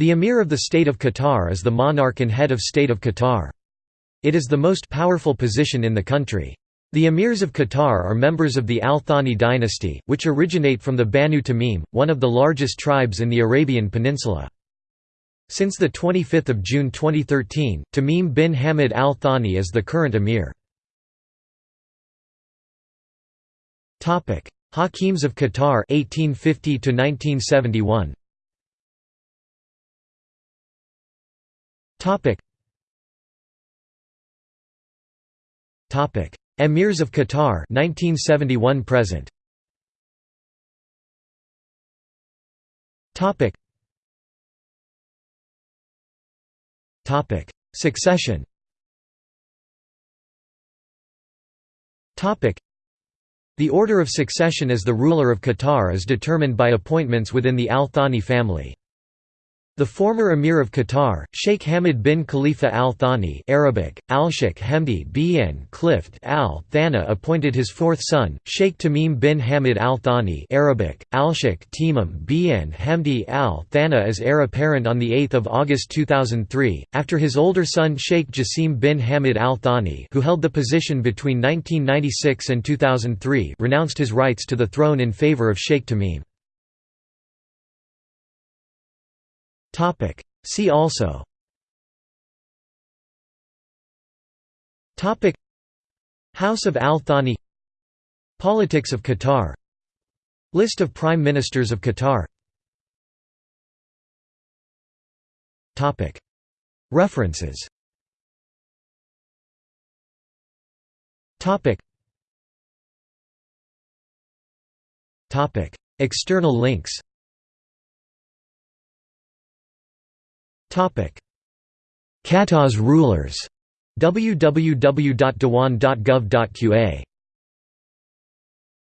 The Emir of the State of Qatar is the monarch and head of state of Qatar. It is the most powerful position in the country. The emirs of Qatar are members of the Al Thani dynasty, which originate from the Banu Tamim, one of the largest tribes in the Arabian Peninsula. Since 25 June 2013, Tamim bin Hamad Al Thani is the current emir. Hakims of Qatar 1850 1971 Topic. Topic. Emirs of Qatar 1971 present. Topic. Topic. Succession. Topic. The order of succession as the ruler of Qatar is determined by appointments within the Al Thani family. The former emir of Qatar, Sheikh Hamad bin Khalifa al Thani Arabic, al-Sheikh Hamdi bin Clift al Thana appointed his fourth son, Sheikh Tamim bin Hamad al Thani Arabic, al-Sheikh Timim bin Hamdi al Thana as heir apparent on 8 August 2003, after his older son Sheikh Jassim bin Hamad al Thani who held the position between 1996 and 2003 renounced his rights to the throne in favour of Sheikh Tamim. Topic. See also. Topic. House of Al Thani Politics of Qatar. List of Prime Ministers of Qatar. Topic. References. Topic. Topic. External links Qatar's rulers. Www.dewan.gov.qa